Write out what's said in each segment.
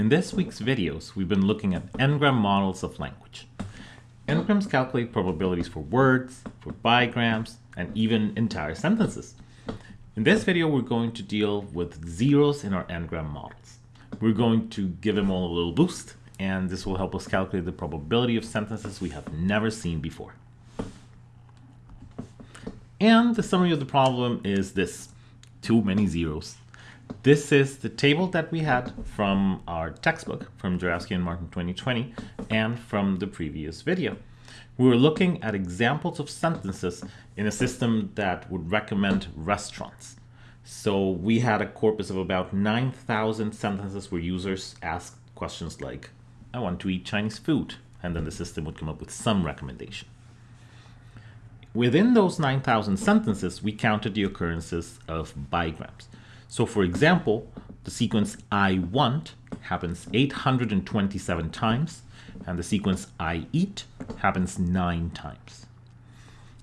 In this week's videos, we've been looking at n-gram models of language. N-grams calculate probabilities for words, for bigrams, and even entire sentences. In this video, we're going to deal with zeros in our n-gram models. We're going to give them all a little boost, and this will help us calculate the probability of sentences we have never seen before. And the summary of the problem is this, too many zeros. This is the table that we had from our textbook from Jurafsky and Martin 2020 and from the previous video. We were looking at examples of sentences in a system that would recommend restaurants. So we had a corpus of about 9,000 sentences where users asked questions like, I want to eat Chinese food, and then the system would come up with some recommendation. Within those 9,000 sentences, we counted the occurrences of bigrams. So for example, the sequence I want happens 827 times, and the sequence I eat happens nine times.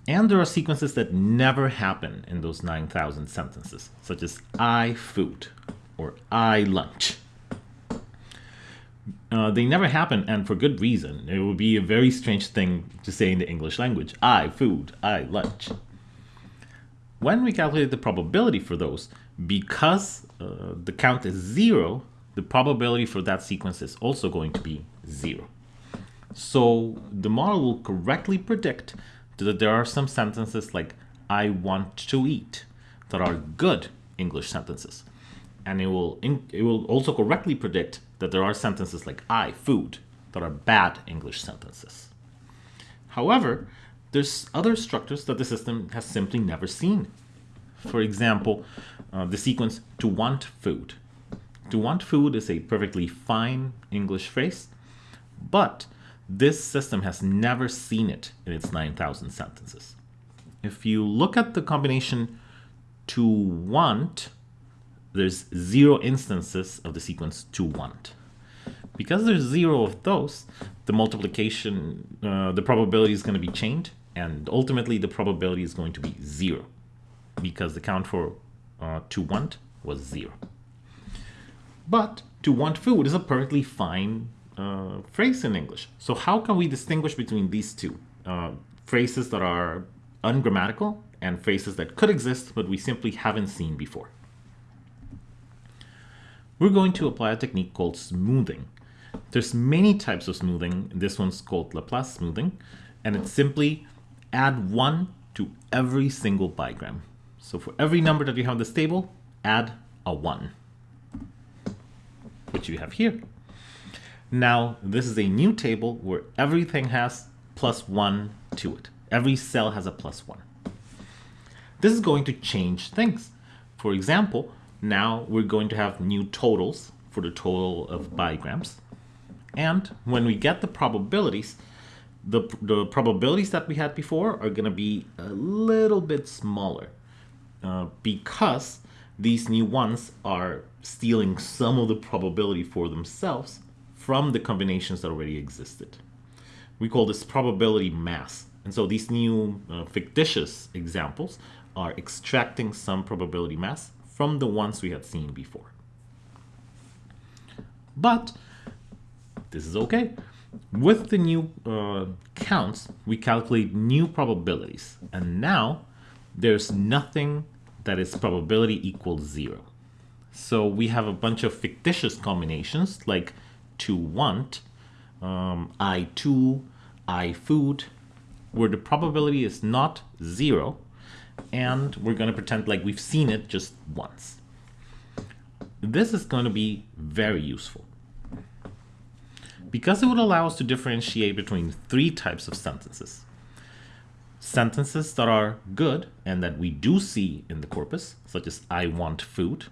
And there are sequences that never happen in those 9,000 sentences, such as I food or I lunch. Uh, they never happen, and for good reason. It would be a very strange thing to say in the English language. I food, I lunch. When we calculate the probability for those, because uh, the count is zero, the probability for that sequence is also going to be zero. So the model will correctly predict that there are some sentences like I want to eat that are good English sentences. And it will, it will also correctly predict that there are sentences like I, food, that are bad English sentences. However, there's other structures that the system has simply never seen. For example, uh, the sequence to want food. To want food is a perfectly fine English phrase, but this system has never seen it in its 9,000 sentences. If you look at the combination to want, there's zero instances of the sequence to want. Because there's zero of those, the multiplication, uh, the probability is going to be chained, and ultimately the probability is going to be zero because the count for uh, to want was zero. But to want food is a perfectly fine uh, phrase in English. So how can we distinguish between these two? Uh, phrases that are ungrammatical and phrases that could exist but we simply haven't seen before. We're going to apply a technique called smoothing. There's many types of smoothing. This one's called Laplace smoothing, and it's simply add one to every single bigram. So for every number that you have in this table, add a 1, which you have here. Now, this is a new table where everything has plus 1 to it. Every cell has a plus 1. This is going to change things. For example, now we're going to have new totals for the total of bigrams. And when we get the probabilities, the, the probabilities that we had before are going to be a little bit smaller. Uh, because these new ones are stealing some of the probability for themselves from the combinations that already existed. We call this probability mass. And so these new uh, fictitious examples are extracting some probability mass from the ones we had seen before. But this is okay. With the new uh, counts, we calculate new probabilities. And now there's nothing that is probability equals zero. So we have a bunch of fictitious combinations like to want, um, I to, I food, where the probability is not zero, and we're going to pretend like we've seen it just once. This is going to be very useful because it would allow us to differentiate between three types of sentences sentences that are good and that we do see in the corpus, such as I want food.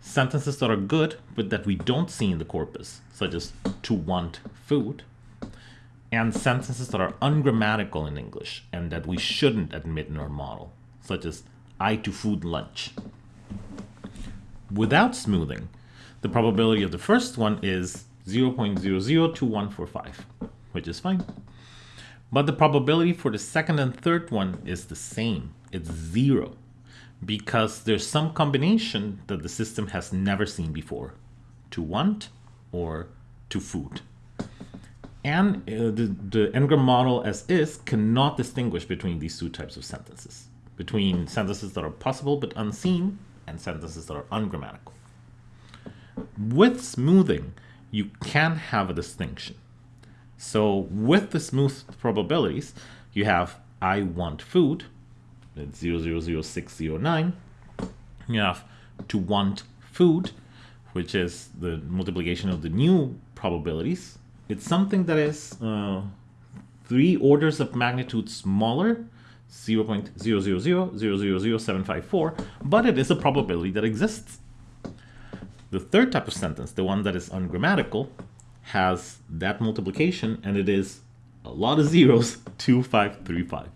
Sentences that are good but that we don't see in the corpus, such as to want food. And sentences that are ungrammatical in English and that we shouldn't admit in our model, such as I to food lunch. Without smoothing, the probability of the first one is 0.002145, which is fine. But the probability for the second and third one is the same. It's zero because there's some combination that the system has never seen before. To want or to food. And uh, the, the n-gram model as is cannot distinguish between these two types of sentences, between sentences that are possible but unseen and sentences that are ungrammatical. With smoothing, you can have a distinction. So with the smooth probabilities, you have I want food, it's 000609. You have to want food, which is the multiplication of the new probabilities. It's something that is uh, three orders of magnitude smaller, 0 0.000000754, but it is a probability that exists. The third type of sentence, the one that is ungrammatical, has that multiplication and it is a lot of zeros, 2535.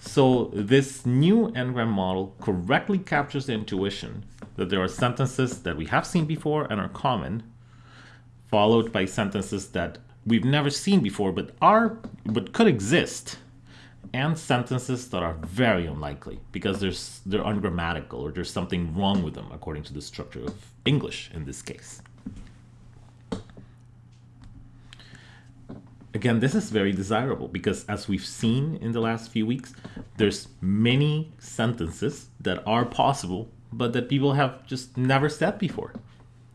So this new n-gram model correctly captures the intuition that there are sentences that we have seen before and are common, followed by sentences that we've never seen before but are but could exist, and sentences that are very unlikely because there's they're ungrammatical or there's something wrong with them according to the structure of English in this case. Again, this is very desirable because as we've seen in the last few weeks, there's many sentences that are possible, but that people have just never said before.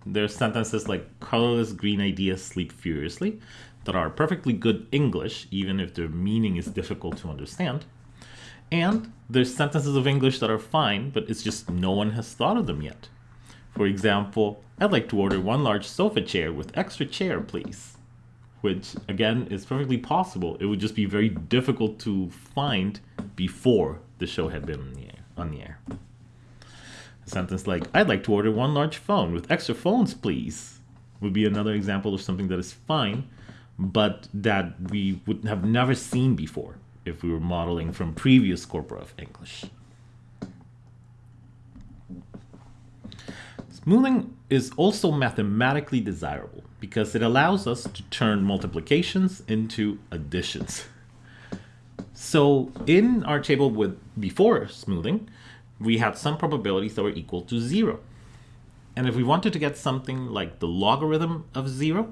There's sentences like colorless green ideas sleep furiously that are perfectly good English, even if their meaning is difficult to understand. And there's sentences of English that are fine, but it's just no one has thought of them yet. For example, I'd like to order one large sofa chair with extra chair, please which again is perfectly possible. It would just be very difficult to find before the show had been on the air. On the air. A sentence like, I'd like to order one large phone with extra phones, please, would be another example of something that is fine, but that we would have never seen before if we were modeling from previous corpora of English. Smoothing is also mathematically desirable because it allows us to turn multiplications into additions. So in our table with before smoothing, we had some probabilities that were equal to zero. And if we wanted to get something like the logarithm of zero,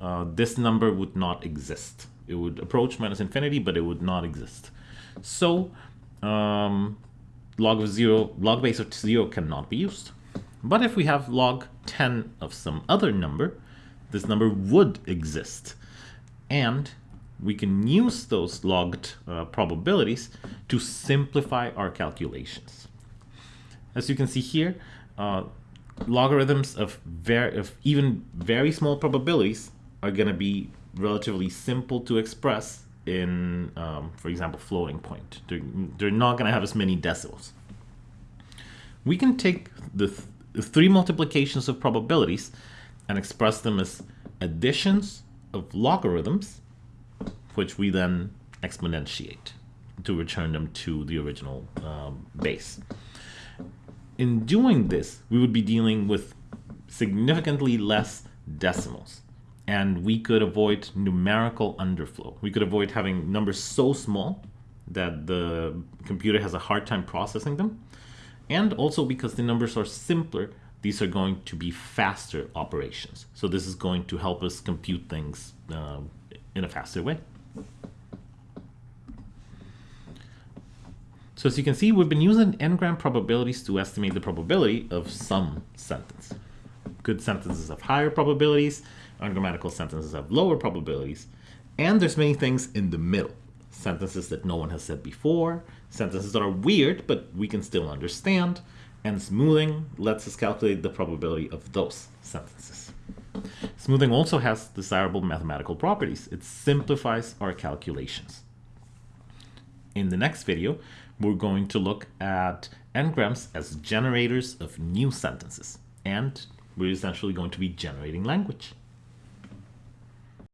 uh, this number would not exist. It would approach minus infinity, but it would not exist. So um, log of zero, log base of zero cannot be used. But if we have log 10 of some other number, this number would exist. And we can use those logged uh, probabilities to simplify our calculations. As you can see here, uh, logarithms of, of even very small probabilities are going to be relatively simple to express in, um, for example, floating point. They're, they're not going to have as many decimals. We can take the, th the three multiplications of probabilities and express them as additions of logarithms, which we then exponentiate to return them to the original um, base. In doing this, we would be dealing with significantly less decimals and we could avoid numerical underflow. We could avoid having numbers so small that the computer has a hard time processing them. And also because the numbers are simpler, these are going to be faster operations. So this is going to help us compute things uh, in a faster way. So as you can see, we've been using n-gram probabilities to estimate the probability of some sentence. Good sentences have higher probabilities, ungrammatical sentences have lower probabilities, and there's many things in the middle. Sentences that no one has said before, sentences that are weird, but we can still understand, and smoothing lets us calculate the probability of those sentences. Smoothing also has desirable mathematical properties. It simplifies our calculations. In the next video, we're going to look at n-grams as generators of new sentences, and we're essentially going to be generating language.